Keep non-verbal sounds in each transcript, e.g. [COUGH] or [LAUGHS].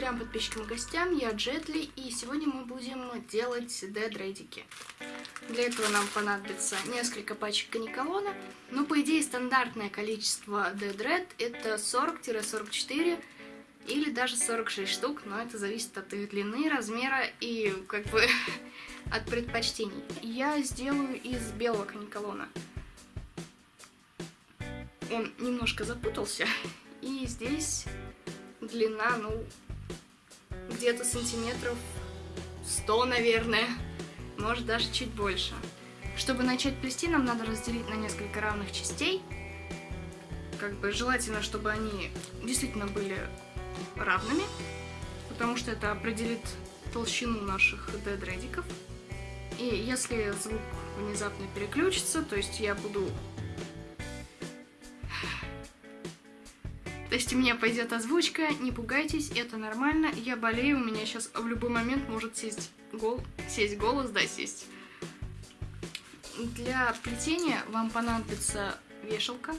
трем подписчикам и гостям, я Джетли, и сегодня мы будем делать дедредики. Для этого нам понадобится несколько пачек каниколона, но по идее стандартное количество дедред это 40-44 или даже 46 штук, но это зависит от их длины, размера и как бы [LAUGHS] от предпочтений. Я сделаю из белого каниколона. Он немножко запутался, [LAUGHS] и здесь длина, ну, где-то сантиметров 100, наверное, может даже чуть больше. Чтобы начать плести, нам надо разделить на несколько равных частей. Как бы желательно, чтобы они действительно были равными, потому что это определит толщину наших дедредиков. И если звук внезапно переключится, то есть я буду То есть у меня пойдет озвучка, не пугайтесь, это нормально. Я болею, у меня сейчас в любой момент может сесть, гол... сесть голос, да, сесть. Для плетения вам понадобится вешалка.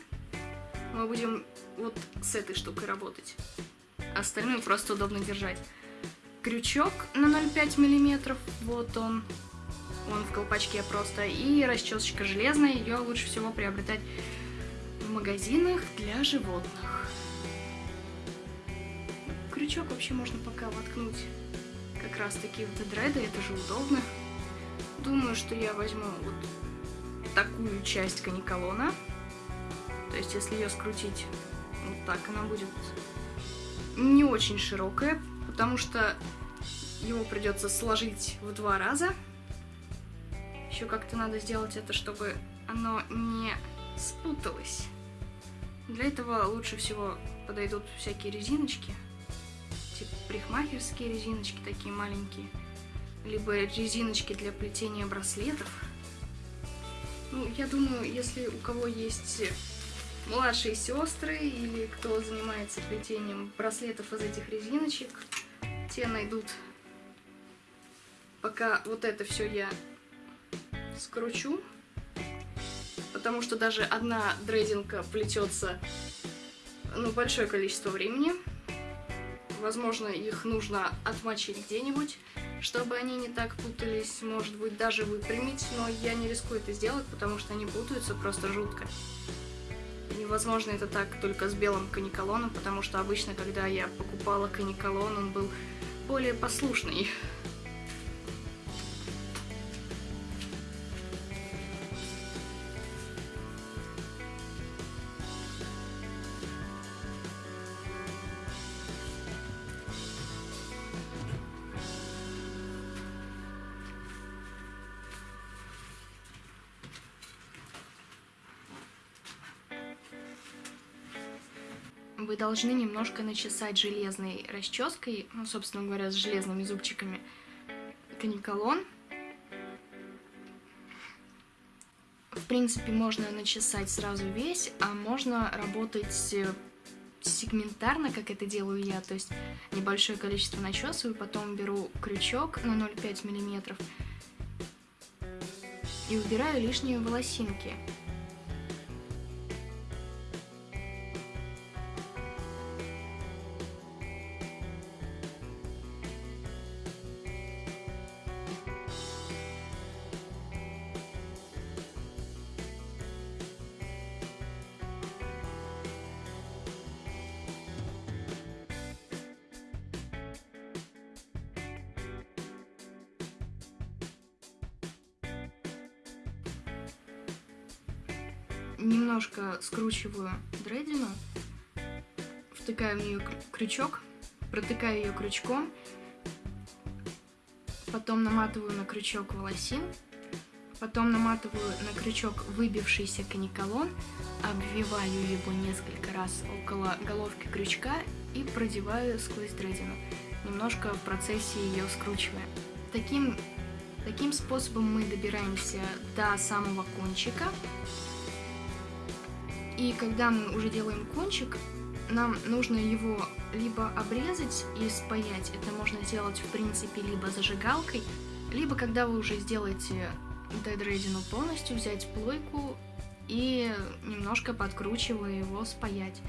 Мы будем вот с этой штукой работать. Остальную просто удобно держать. Крючок на 0,5 мм, вот он. Он в колпачке просто. И расчесочка железная, ее лучше всего приобретать в магазинах для животных крючок вообще можно пока воткнуть как раз таки в дедреды, это же удобно. Думаю, что я возьму вот такую часть каниколона. То есть, если ее скрутить вот так, она будет не очень широкая, потому что его придется сложить в два раза. Еще как-то надо сделать это, чтобы оно не спуталось. Для этого лучше всего подойдут всякие резиночки парикмахерские резиночки такие маленькие, либо резиночки для плетения браслетов. Ну, я думаю, если у кого есть младшие сестры или кто занимается плетением браслетов из этих резиночек, те найдут. Пока вот это все я скручу, потому что даже одна дрейдинка плетется ну, большое количество времени. Возможно, их нужно отмочить где-нибудь, чтобы они не так путались, может быть, даже выпрямить, но я не рискую это сделать, потому что они путаются просто жутко. Невозможно это так только с белым каниколоном, потому что обычно, когда я покупала каниколон, он был более послушный. Должны немножко начесать железной расческой, ну, собственно говоря, с железными зубчиками, каниколон. В принципе, можно начесать сразу весь, а можно работать э, сегментарно, как это делаю я, то есть небольшое количество начесываю, потом беру крючок на 0,5 мм и убираю лишние волосинки. Немножко скручиваю дредину, втыкаю в нее крючок, протыкаю ее крючком, потом наматываю на крючок волосин, потом наматываю на крючок выбившийся каниколон, обвиваю его несколько раз около головки крючка и продеваю сквозь дредину, немножко в процессе ее скручивая. Таким, таким способом мы добираемся до самого кончика, и когда мы уже делаем кончик, нам нужно его либо обрезать и спаять, это можно сделать в принципе либо зажигалкой, либо когда вы уже сделаете дедрейдину полностью, взять плойку и немножко подкручивая его спаять.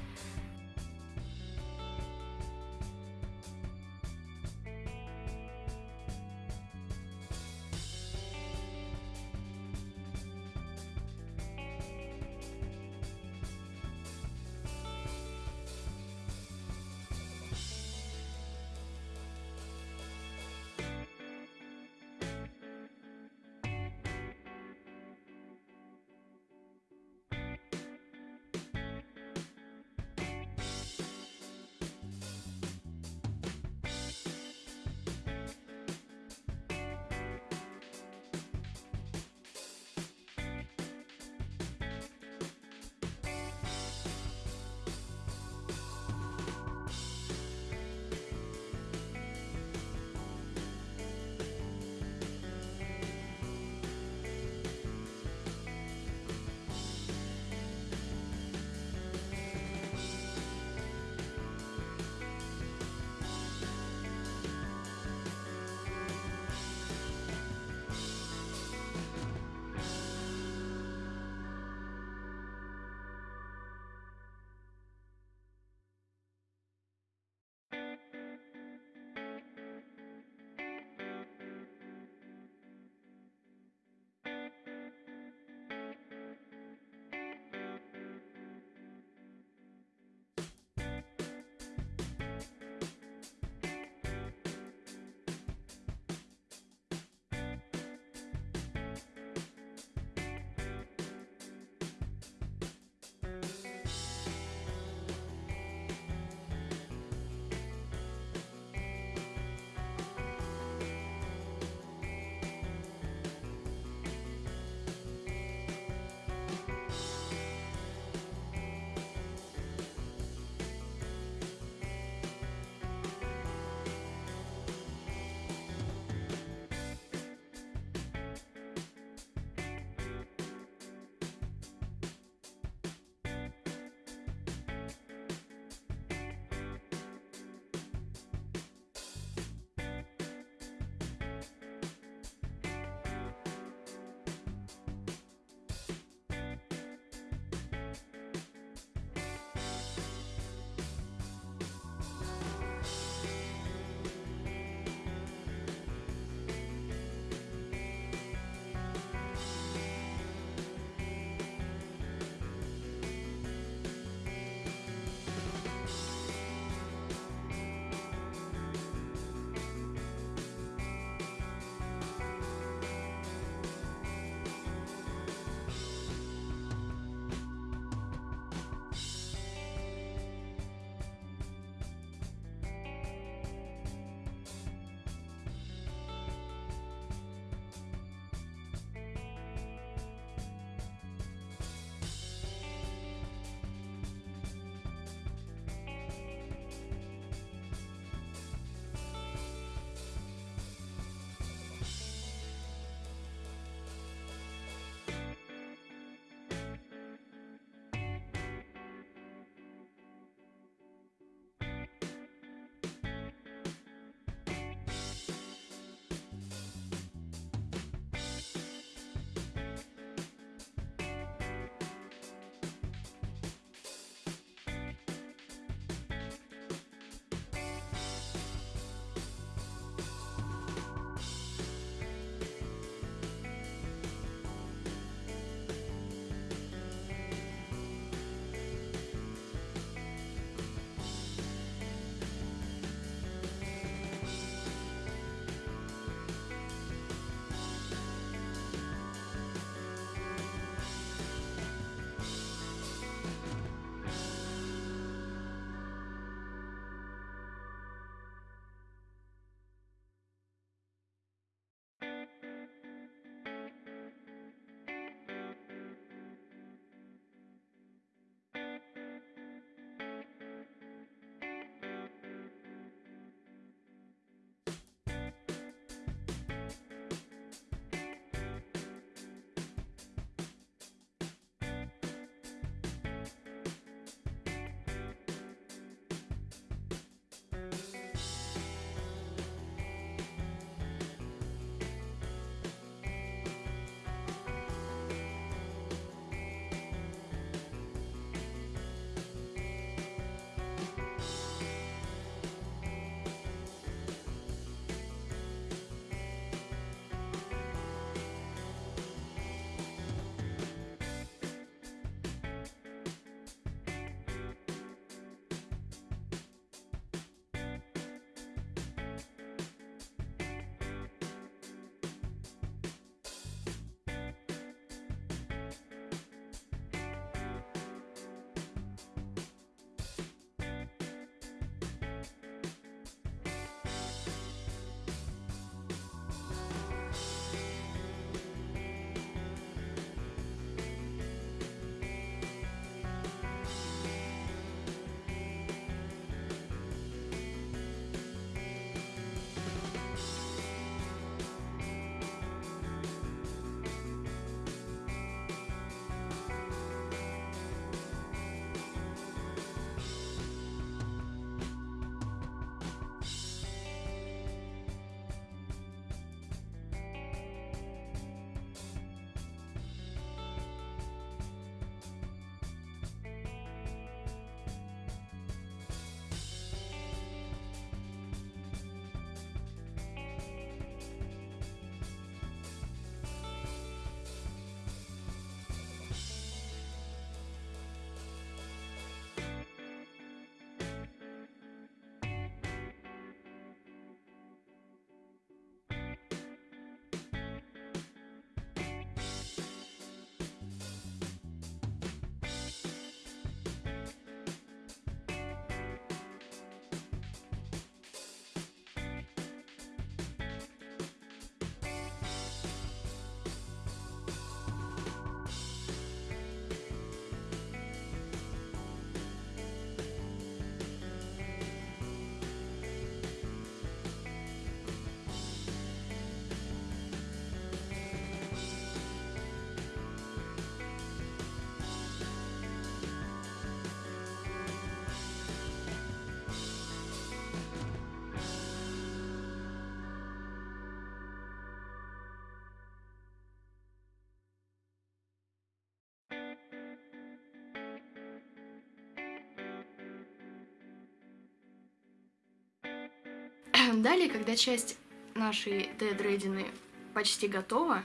Далее, когда часть нашей дедредины почти готова,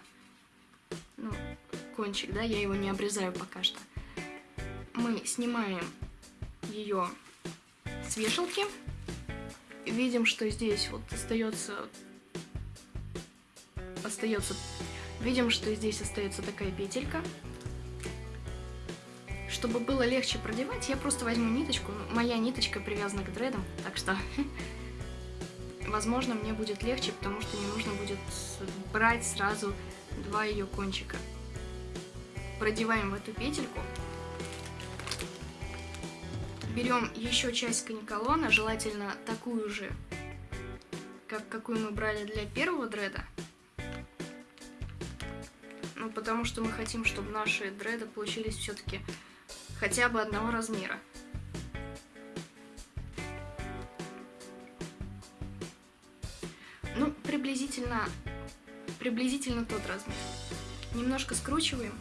ну, кончик, да, я его не обрезаю пока что, мы снимаем ее с вешалки, видим, что здесь вот остается, остается, видим, что здесь остается такая петелька, чтобы было легче продевать, я просто возьму ниточку. Моя ниточка привязана к дредам, так что, [LAUGHS] возможно, мне будет легче, потому что не нужно будет брать сразу два ее кончика. Продеваем в эту петельку. Берем еще часть каниколона, желательно такую же, как какую мы брали для первого дреда. Ну, потому что мы хотим, чтобы наши дреды получились все-таки хотя бы одного размера. Приблизительно, приблизительно тот размер. Немножко скручиваем.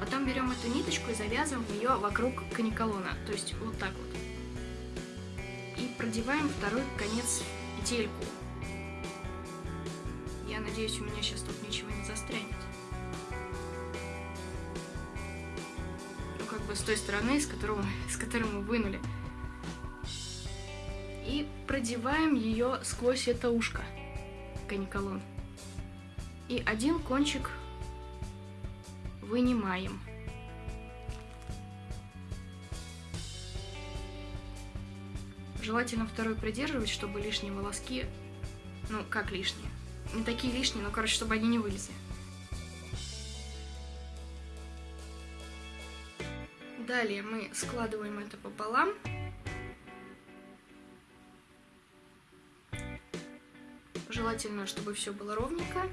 Потом берем эту ниточку и завязываем ее вокруг каниколона, то есть вот так вот. И продеваем второй конец петельку надеюсь, у меня сейчас тут ничего не застрянет. Бы с той стороны, с, которого, с которой мы вынули. И продеваем ее сквозь это ушко, каниколон. И один кончик вынимаем. Желательно второй придерживать, чтобы лишние волоски, ну как лишние, не такие лишние, но, короче, чтобы они не вылезли. Далее мы складываем это пополам. Желательно, чтобы все было ровненько.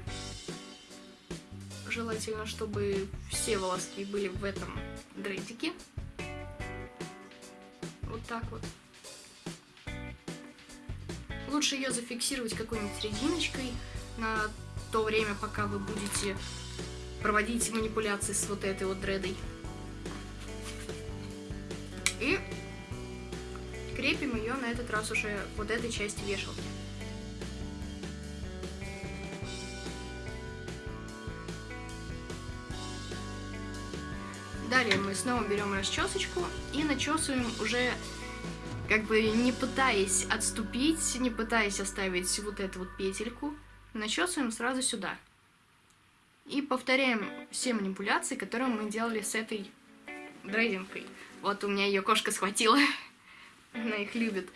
Желательно, чтобы все волоски были в этом дредике. Вот так вот. Лучше ее зафиксировать какой-нибудь резиночкой, на то время, пока вы будете проводить манипуляции с вот этой вот дредой. И крепим ее на этот раз уже вот этой части вешалки. Далее мы снова берем расчесочку и начесываем уже как бы не пытаясь отступить, не пытаясь оставить вот эту вот петельку, начесываем сразу сюда. И повторяем все манипуляции, которые мы делали с этой дрейдинкой. Вот у меня ее кошка схватила. Она их любит.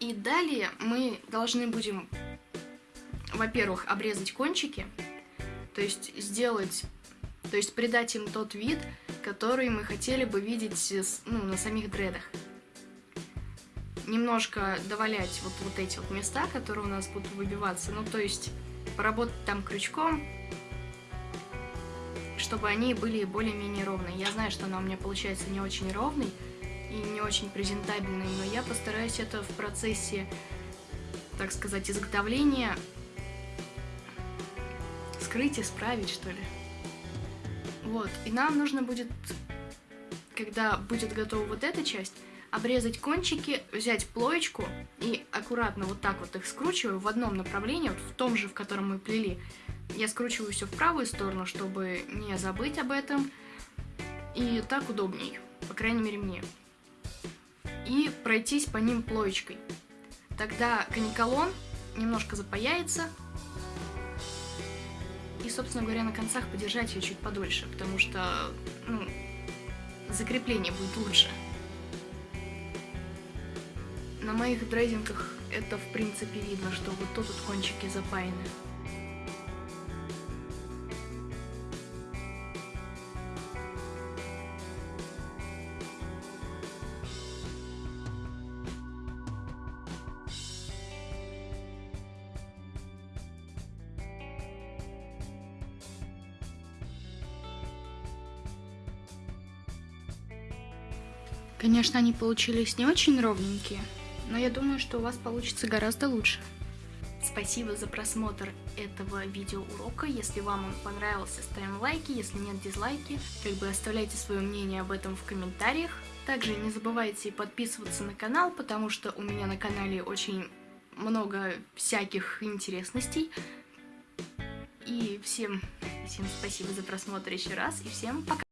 И далее мы должны будем, во-первых, обрезать кончики, то есть сделать, то есть придать им тот вид, который мы хотели бы видеть ну, на самих дредах немножко довалять вот, вот эти вот места, которые у нас будут выбиваться. Ну, то есть поработать там крючком, чтобы они были более-менее ровные. Я знаю, что она у меня получается не очень ровный и не очень презентабельный, но я постараюсь это в процессе, так сказать, изготовления скрыть, исправить, что ли. Вот, и нам нужно будет, когда будет готова вот эта часть, обрезать кончики, взять плоечку и аккуратно вот так вот их скручиваю в одном направлении, вот в том же, в котором мы плели. Я скручиваю все в правую сторону, чтобы не забыть об этом. И так удобней, по крайней мере мне. И пройтись по ним плоечкой. Тогда каниколон немножко запаяется. И, собственно говоря, на концах подержать ее чуть подольше, потому что ну, закрепление будет лучше. На моих дрейдингах это в принципе видно, что вот тут вот кончики запаяны. Конечно, они получились не очень ровненькие, но я думаю, что у вас получится гораздо лучше. спасибо за просмотр этого видеоурока. Если вам он понравился, ставим лайки, если нет, дизлайки. Как бы оставляйте свое мнение об этом в комментариях. Также не забывайте подписываться на канал, потому что у меня на канале очень много всяких интересностей. И всем, всем спасибо за просмотр еще раз, и всем пока!